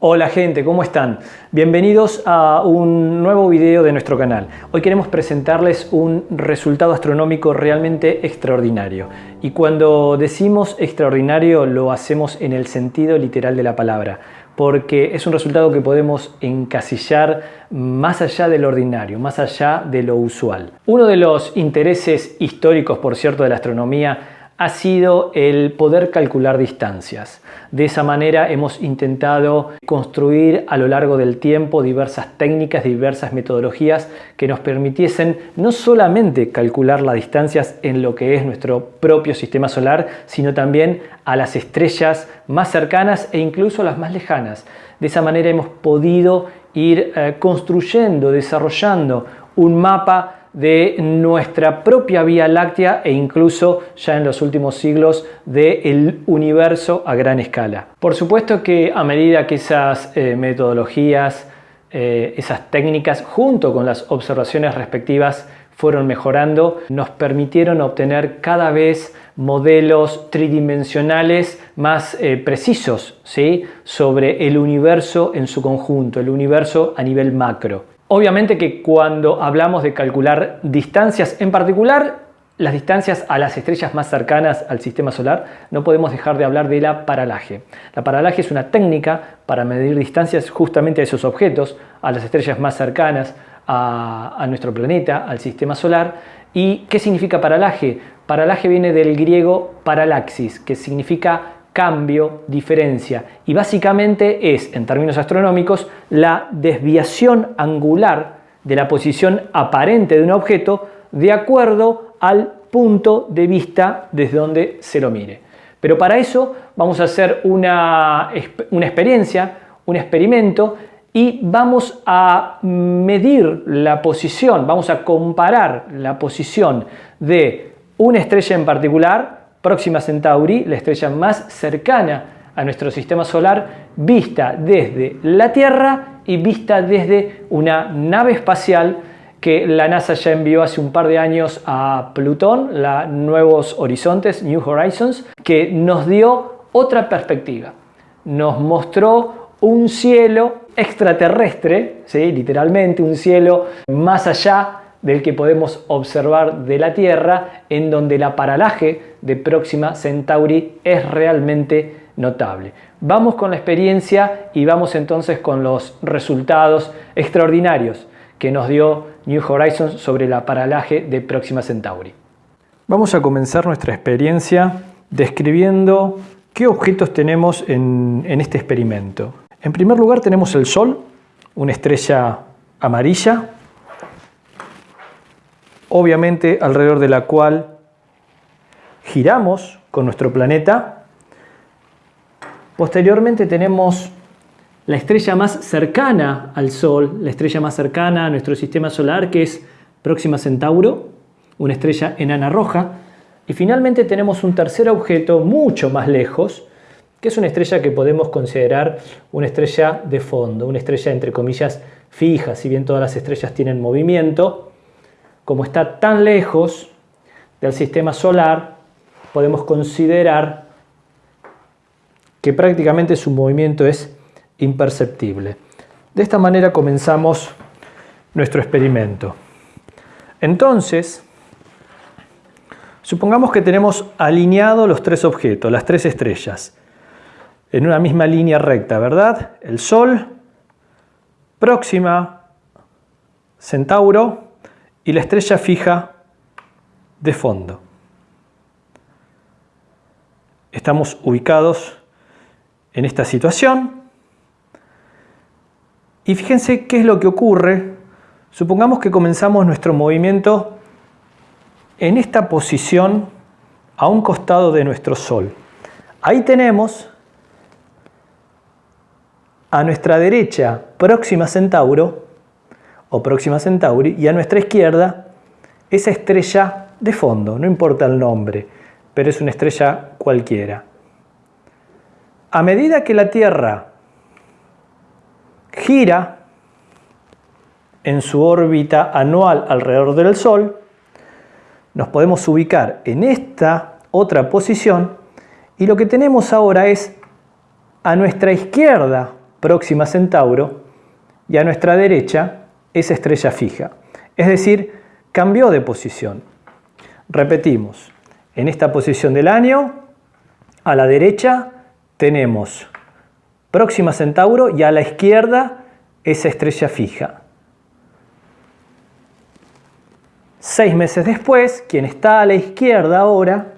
Hola gente, ¿cómo están? Bienvenidos a un nuevo video de nuestro canal. Hoy queremos presentarles un resultado astronómico realmente extraordinario. Y cuando decimos extraordinario lo hacemos en el sentido literal de la palabra, porque es un resultado que podemos encasillar más allá del ordinario, más allá de lo usual. Uno de los intereses históricos, por cierto, de la astronomía ha sido el poder calcular distancias. De esa manera hemos intentado construir a lo largo del tiempo diversas técnicas, diversas metodologías que nos permitiesen no solamente calcular las distancias en lo que es nuestro propio sistema solar, sino también a las estrellas más cercanas e incluso las más lejanas. De esa manera hemos podido ir eh, construyendo, desarrollando un mapa de nuestra propia Vía Láctea e incluso ya en los últimos siglos del universo a gran escala. Por supuesto que a medida que esas eh, metodologías, eh, esas técnicas, junto con las observaciones respectivas, fueron mejorando, nos permitieron obtener cada vez modelos tridimensionales más eh, precisos sobre el universo en su conjunto, el universo a nivel macro. Obviamente que cuando hablamos de calcular distancias, en particular las distancias a las estrellas más cercanas al sistema solar, no podemos dejar de hablar de la paralaje. La paralaje es una técnica para medir distancias justamente a esos objetos, a las estrellas más cercanas a, nuestro planeta, al sistema solar. ¿Y qué significa paralaje? Paralaje viene del griego paralaxis, que significa cambio, diferencia y básicamente es, en términos astronómicos, la desviación angular de la posición aparente de un objeto de acuerdo al punto de vista desde donde se lo mire. Pero para eso vamos a hacer una, una experiencia, un experimento y vamos a medir la posición, vamos a comparar la posición de una estrella en particular Próxima Centauri, la estrella más cercana a nuestro sistema solar, vista desde la Tierra y vista desde una nave espacial que la NASA ya envió hace un par de años a Plutón, la Nuevos Horizontes, New Horizons, que nos dio otra perspectiva. Nos mostró un cielo extraterrestre, literalmente un cielo más allá del que podemos observar de la Tierra, en donde la paralaje de Próxima Centauri es realmente notable. Vamos con la experiencia y vamos entonces con los resultados extraordinarios que nos dio New Horizons sobre la paralaje de Próxima Centauri. Vamos a comenzar nuestra experiencia describiendo qué objetos tenemos en, en este experimento. En primer lugar tenemos el Sol, una estrella amarilla obviamente alrededor de la cual giramos con nuestro planeta. Posteriormente tenemos la estrella más cercana al Sol, la estrella más cercana a nuestro sistema solar, que es Próxima Centauro, una estrella enana roja. Y finalmente tenemos un tercer objeto mucho más lejos, que es una estrella que podemos considerar una estrella de fondo, una estrella entre comillas fija, si bien todas las estrellas tienen movimiento, como está tan lejos del sistema solar, podemos considerar que prácticamente su movimiento es imperceptible. De esta manera comenzamos nuestro experimento. Entonces, supongamos que tenemos alineados los tres objetos, las tres estrellas, en una misma línea recta, ¿verdad? El Sol, Próxima, Centauro y la estrella fija de fondo. Estamos ubicados en esta situación y fíjense qué es lo que ocurre. Supongamos que comenzamos nuestro movimiento en esta posición a un costado de nuestro Sol. Ahí tenemos a nuestra derecha Próxima Centauro o Próxima Centauri, y a nuestra izquierda esa estrella de fondo, no importa el nombre, pero es una estrella cualquiera. A medida que la Tierra gira en su órbita anual alrededor del Sol, nos podemos ubicar en esta otra posición y lo que tenemos ahora es a nuestra izquierda Próxima Centauro, y a nuestra derecha esa estrella fija. Es decir, cambió de posición. Repetimos, en esta posición del año, a la derecha tenemos Próxima Centauro y a la izquierda esa estrella fija. Seis meses después, quien está a la izquierda ahora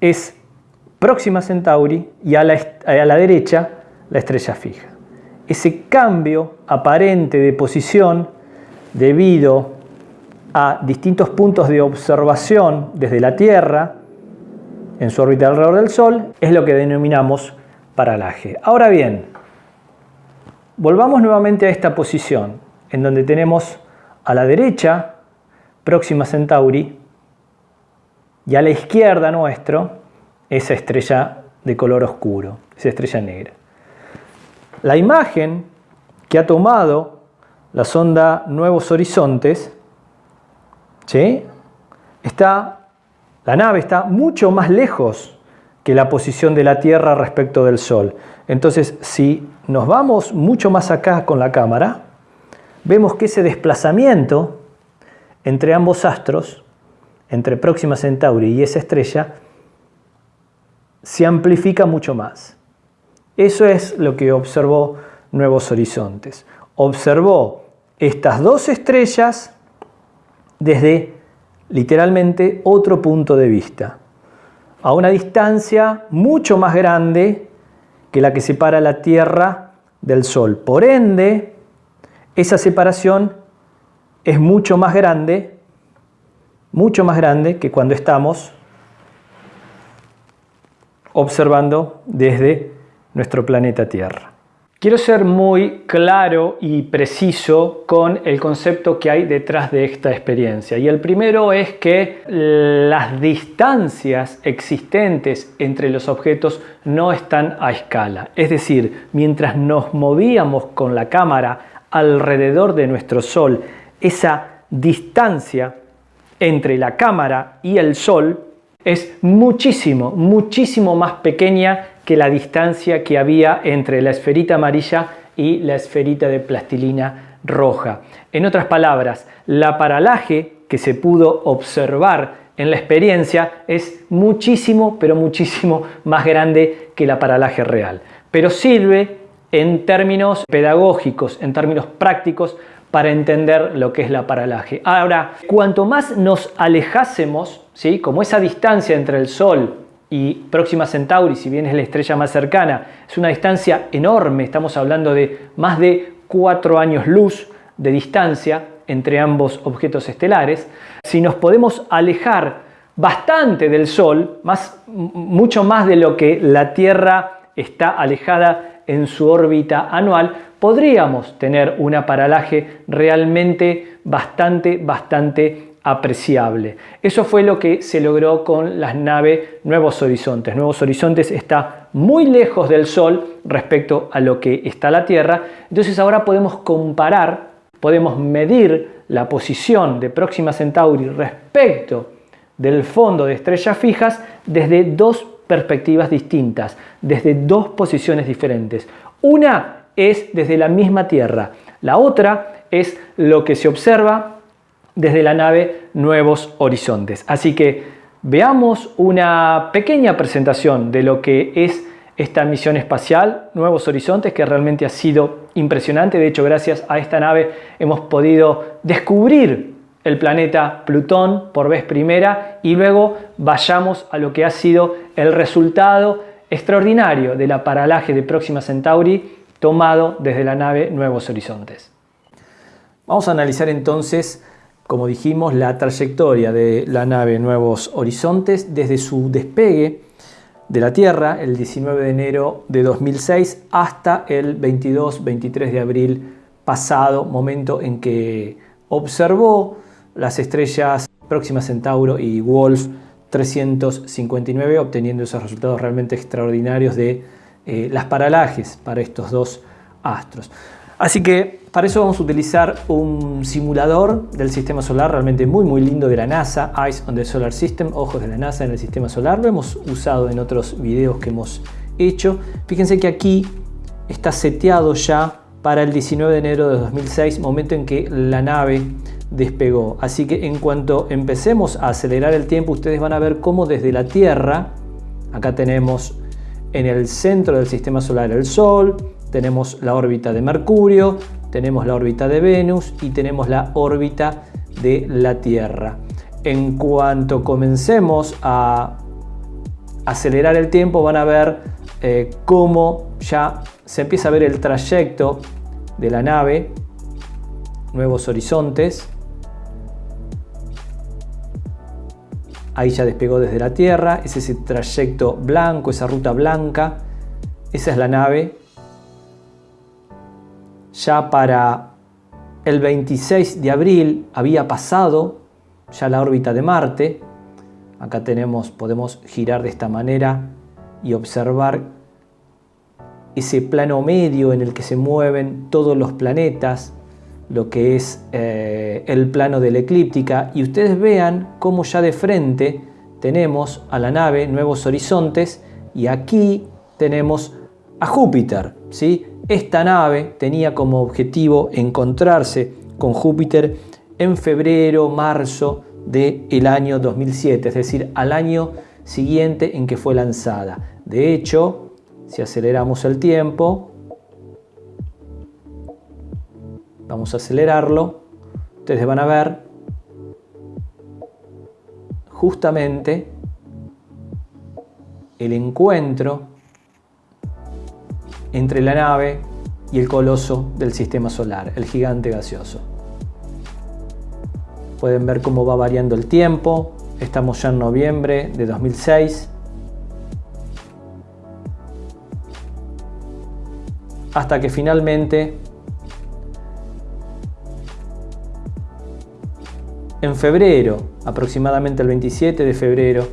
es Próxima Centauri y a la, a la derecha la estrella fija. Ese cambio aparente de posición debido a distintos puntos de observación desde la Tierra en su órbita alrededor del Sol es lo que denominamos paralaje. Ahora bien, volvamos nuevamente a esta posición en donde tenemos a la derecha Próxima Centauri y a la izquierda nuestro esa estrella de color oscuro, esa estrella negra. La imagen que ha tomado la sonda Nuevos Horizontes, ¿sí? está, la nave está mucho más lejos que la posición de la Tierra respecto del Sol. Entonces, si nos vamos mucho más acá con la cámara, vemos que ese desplazamiento entre ambos astros, entre Próxima Centauri y esa estrella, se amplifica mucho más. Eso es lo que observó Nuevos Horizontes. Observó estas dos estrellas desde literalmente otro punto de vista, a una distancia mucho más grande que la que separa la Tierra del Sol. Por ende, esa separación es mucho más grande, mucho más grande que cuando estamos observando desde nuestro planeta Tierra. Quiero ser muy claro y preciso con el concepto que hay detrás de esta experiencia. Y el primero es que las distancias existentes entre los objetos no están a escala. Es decir, mientras nos movíamos con la cámara alrededor de nuestro Sol esa distancia entre la cámara y el Sol es muchísimo, muchísimo más pequeña que la distancia que había entre la esferita amarilla y la esferita de plastilina roja. En otras palabras, la paralaje que se pudo observar en la experiencia es muchísimo, pero muchísimo más grande que la paralaje real. Pero sirve en términos pedagógicos, en términos prácticos, para entender lo que es la paralaje. Ahora, cuanto más nos alejásemos, ¿sí? como esa distancia entre el Sol y Próxima Centauri, si bien es la estrella más cercana, es una distancia enorme, estamos hablando de más de cuatro años luz de distancia entre ambos objetos estelares, si nos podemos alejar bastante del Sol, más, mucho más de lo que la Tierra está alejada en su órbita anual, podríamos tener una paralaje realmente bastante, bastante apreciable. Eso fue lo que se logró con las naves Nuevos Horizontes. Nuevos Horizontes está muy lejos del Sol respecto a lo que está la Tierra, entonces ahora podemos comparar, podemos medir la posición de Próxima Centauri respecto del fondo de estrellas fijas desde dos perspectivas distintas, desde dos posiciones diferentes. Una es desde la misma Tierra. La otra es lo que se observa desde la nave Nuevos Horizontes. Así que veamos una pequeña presentación de lo que es esta misión espacial Nuevos Horizontes que realmente ha sido impresionante. De hecho, gracias a esta nave hemos podido descubrir el planeta Plutón por vez primera y luego vayamos a lo que ha sido el resultado extraordinario de la paralaje de Próxima Centauri tomado desde la nave Nuevos Horizontes. Vamos a analizar entonces, como dijimos, la trayectoria de la nave Nuevos Horizontes desde su despegue de la Tierra el 19 de enero de 2006 hasta el 22-23 de abril pasado, momento en que observó las estrellas Próxima Centauro y Wolf 359, obteniendo esos resultados realmente extraordinarios de eh, las paralajes para estos dos astros. Así que para eso vamos a utilizar un simulador del sistema solar realmente muy muy lindo de la NASA, Eyes on the Solar System, ojos de la NASA en el sistema solar. Lo hemos usado en otros videos que hemos hecho. Fíjense que aquí está seteado ya para el 19 de enero de 2006, momento en que la nave despegó. Así que en cuanto empecemos a acelerar el tiempo, ustedes van a ver cómo desde la Tierra, acá tenemos en el centro del sistema solar el Sol, tenemos la órbita de Mercurio, tenemos la órbita de Venus y tenemos la órbita de la Tierra. En cuanto comencemos a acelerar el tiempo, van a ver eh, cómo ya se empieza a ver el trayecto de la nave, nuevos horizontes, Ahí ya despegó desde la Tierra, es ese trayecto blanco, esa ruta blanca. Esa es la nave. Ya para el 26 de abril había pasado ya la órbita de Marte. Acá tenemos, podemos girar de esta manera y observar ese plano medio en el que se mueven todos los planetas, lo que es eh, el plano de la eclíptica y ustedes vean cómo ya de frente tenemos a la nave Nuevos Horizontes y aquí tenemos a Júpiter. ¿sí? Esta nave tenía como objetivo encontrarse con Júpiter en febrero, marzo del año 2007, es decir, al año siguiente en que fue lanzada. De hecho, si aceleramos el tiempo, Vamos a acelerarlo. Ustedes van a ver justamente el encuentro entre la nave y el coloso del sistema solar, el gigante gaseoso. Pueden ver cómo va variando el tiempo. Estamos ya en noviembre de 2006. Hasta que finalmente En febrero, aproximadamente el 27 de febrero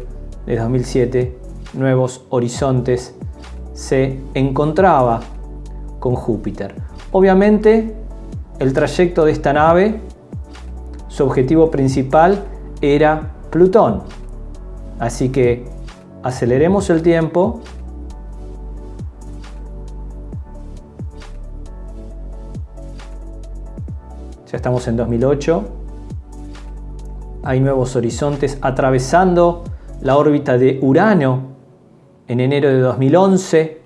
de 2007, Nuevos Horizontes se encontraba con Júpiter. Obviamente, el trayecto de esta nave, su objetivo principal era Plutón. Así que aceleremos el tiempo Ya estamos en 2008 hay nuevos horizontes atravesando la órbita de Urano en enero de 2011.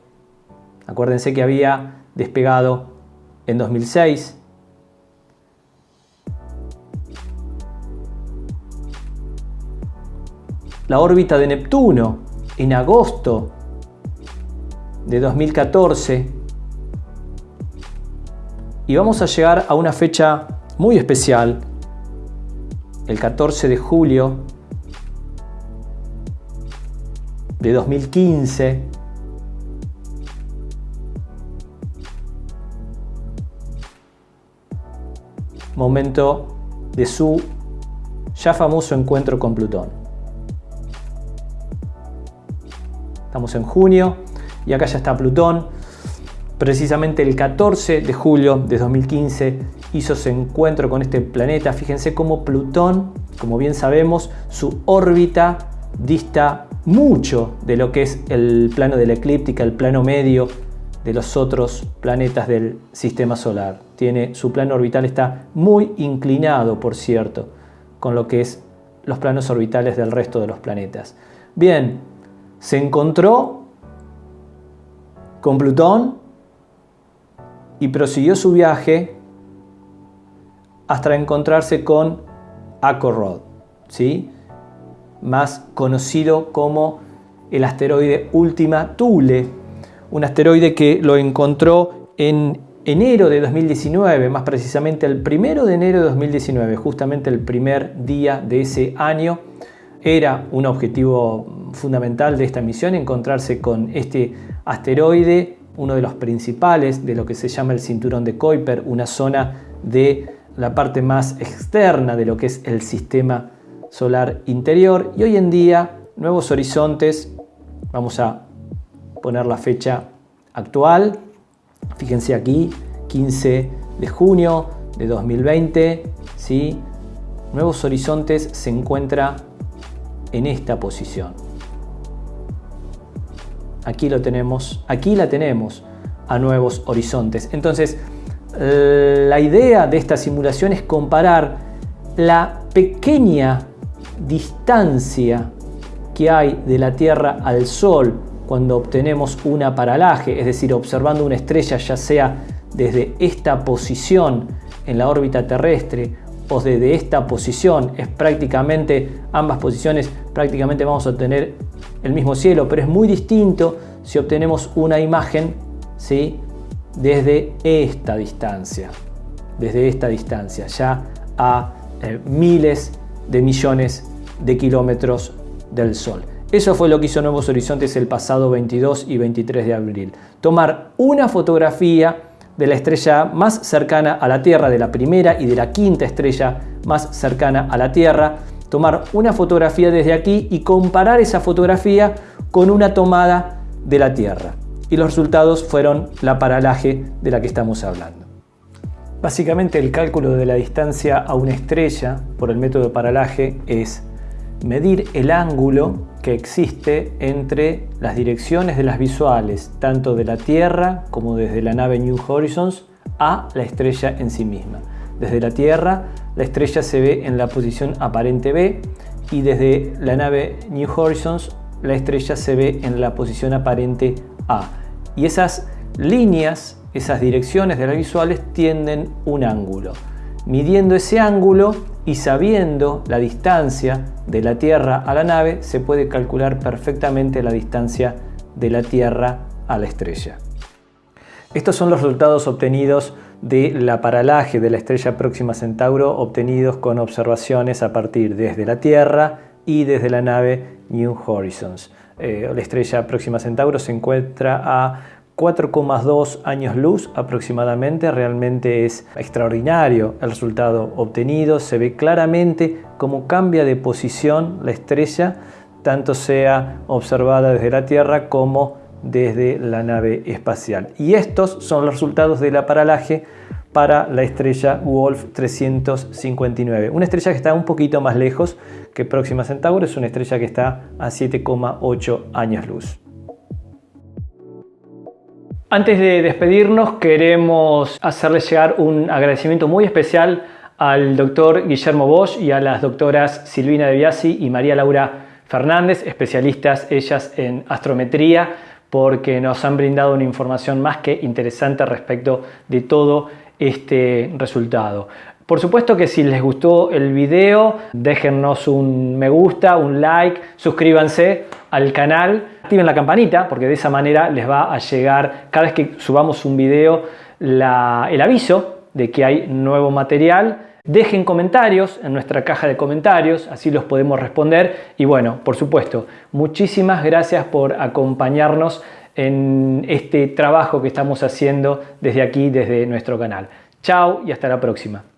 Acuérdense que había despegado en 2006. La órbita de Neptuno en agosto de 2014. Y vamos a llegar a una fecha muy especial el 14 de julio de 2015, momento de su ya famoso encuentro con Plutón. Estamos en junio y acá ya está Plutón. Precisamente el 14 de julio de 2015 hizo ese encuentro con este planeta. Fíjense cómo Plutón, como bien sabemos, su órbita dista mucho de lo que es el plano de la eclíptica, el plano medio de los otros planetas del sistema solar. Tiene, su plano orbital está muy inclinado, por cierto, con lo que es los planos orbitales del resto de los planetas. Bien, se encontró con Plutón y prosiguió su viaje hasta encontrarse con Acorrod, ¿sí? más conocido como el asteroide Última Thule, un asteroide que lo encontró en enero de 2019, más precisamente el primero de enero de 2019, justamente el primer día de ese año. Era un objetivo fundamental de esta misión encontrarse con este asteroide, uno de los principales de lo que se llama el cinturón de Kuiper, una zona de la parte más externa de lo que es el sistema solar interior y hoy en día nuevos horizontes, vamos a poner la fecha actual, fíjense aquí, 15 de junio de 2020, ¿sí? Nuevos Horizontes se encuentra en esta posición. Aquí lo tenemos, aquí la tenemos, a nuevos horizontes. Entonces, la idea de esta simulación es comparar la pequeña distancia que hay de la Tierra al Sol cuando obtenemos una paralaje, es decir, observando una estrella ya sea desde esta posición en la órbita terrestre o desde esta posición, es prácticamente, ambas posiciones prácticamente vamos a obtener el mismo cielo, pero es muy distinto si obtenemos una imagen ¿sí? desde esta distancia, desde esta distancia, ya a eh, miles de millones de kilómetros del Sol. Eso fue lo que hizo Nuevos Horizontes el pasado 22 y 23 de abril. Tomar una fotografía de la estrella más cercana a la Tierra, de la primera y de la quinta estrella más cercana a la Tierra, tomar una fotografía desde aquí y comparar esa fotografía con una tomada de la Tierra. Y los resultados fueron la paralaje de la que estamos hablando. Básicamente el cálculo de la distancia a una estrella por el método de paralaje es medir el ángulo que existe entre las direcciones de las visuales, tanto de la Tierra como desde la nave New Horizons, a la estrella en sí misma. Desde la Tierra, la estrella se ve en la posición aparente B y desde la nave New Horizons, la estrella se ve en la posición aparente A. Y esas líneas, esas direcciones de las visuales tienden un ángulo. Midiendo ese ángulo, y sabiendo la distancia de la Tierra a la nave, se puede calcular perfectamente la distancia de la Tierra a la estrella. Estos son los resultados obtenidos de la paralaje de la estrella próxima Centauro obtenidos con observaciones a partir desde la Tierra y desde la nave New Horizons. Eh, la estrella próxima Centauro se encuentra a 4,2 años luz aproximadamente, realmente es extraordinario el resultado obtenido, se ve claramente cómo cambia de posición la estrella, tanto sea observada desde la Tierra como desde la nave espacial. Y estos son los resultados de la paralaje para la estrella Wolf 359, una estrella que está un poquito más lejos que Próxima Centauro, es una estrella que está a 7,8 años luz. Antes de despedirnos queremos hacerles llegar un agradecimiento muy especial al doctor Guillermo Bosch y a las doctoras Silvina De Biasi y María Laura Fernández, especialistas ellas en astrometría, porque nos han brindado una información más que interesante respecto de todo este resultado. Por supuesto que si les gustó el video, déjennos un me gusta, un like, suscríbanse al canal, activen la campanita porque de esa manera les va a llegar cada vez que subamos un video el aviso de que hay nuevo material. Dejen comentarios en nuestra caja de comentarios, así los podemos responder. Y bueno, por supuesto, muchísimas gracias por acompañarnos en este trabajo que estamos haciendo desde aquí, desde nuestro canal. Chao y hasta la próxima.